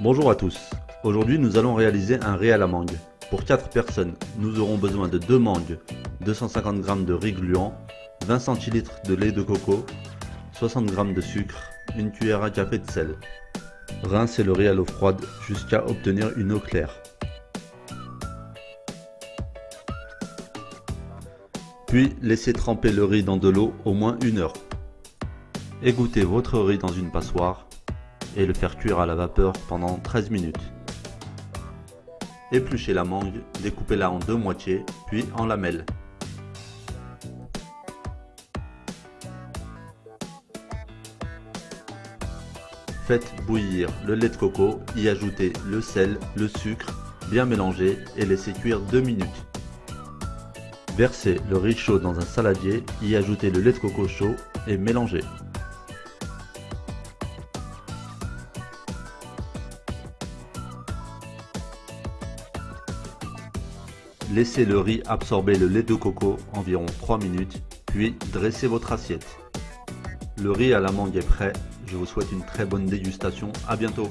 Bonjour à tous, aujourd'hui nous allons réaliser un riz à la mangue. Pour 4 personnes, nous aurons besoin de 2 mangues, 250 g de riz gluant, 20 cl de lait de coco, 60 g de sucre, une cuillère à café de sel. Rincez le riz à l'eau froide jusqu'à obtenir une eau claire. Puis laissez tremper le riz dans de l'eau au moins une heure. Égouttez votre riz dans une passoire et le faire cuire à la vapeur pendant 13 minutes. Épluchez la mangue, découpez-la en deux moitiés, puis en lamelles. Faites bouillir le lait de coco, y ajoutez le sel, le sucre, bien mélanger et laissez cuire 2 minutes. Versez le riz chaud dans un saladier, y ajoutez le lait de coco chaud et mélangez. Laissez le riz absorber le lait de coco environ 3 minutes, puis dressez votre assiette. Le riz à la mangue est prêt, je vous souhaite une très bonne dégustation, à bientôt